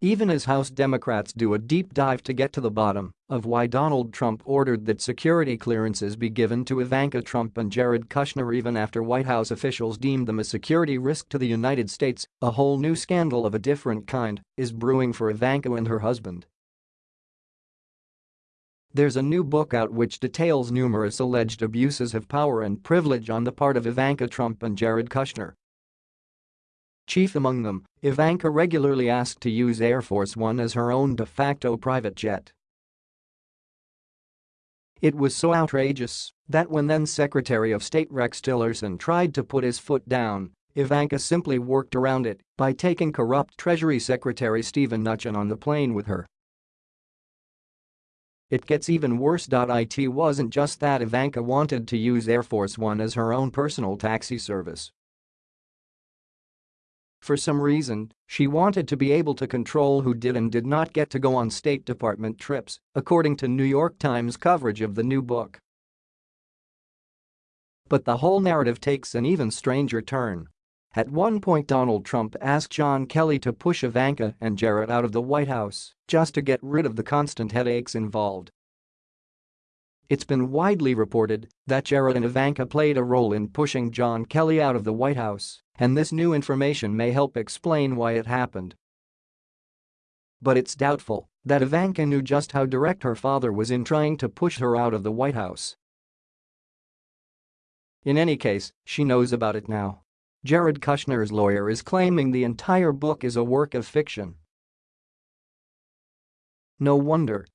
Even as House Democrats do a deep dive to get to the bottom of why Donald Trump ordered that security clearances be given to Ivanka Trump and Jared Kushner even after White House officials deemed them a security risk to the United States, a whole new scandal of a different kind is brewing for Ivanka and her husband. There's a new book out which details numerous alleged abuses of power and privilege on the part of Ivanka Trump and Jared Kushner. Chief among them, Ivanka regularly asked to use Air Force One as her own de facto private jet. It was so outrageous that when then Secretary of State Rex Tillerson tried to put his foot down, Ivanka simply worked around it by taking corrupt Treasury Secretary Steven Mnuchin on the plane with her. It gets even worse. It wasn't just that Ivanka wanted to use Air Force One as her own personal taxi service. For some reason, she wanted to be able to control who did and did not get to go on State Department trips, according to New York Times coverage of the new book. But the whole narrative takes an even stranger turn. At one point Donald Trump asked John Kelly to push Ivanka and Jared out of the White House just to get rid of the constant headaches involved. It's been widely reported that Jared and Ivanka played a role in pushing John Kelly out of the White House, and this new information may help explain why it happened. But it's doubtful that Ivanka knew just how direct her father was in trying to push her out of the White House. In any case, she knows about it now. Jared Kushner's lawyer is claiming the entire book is a work of fiction. No wonder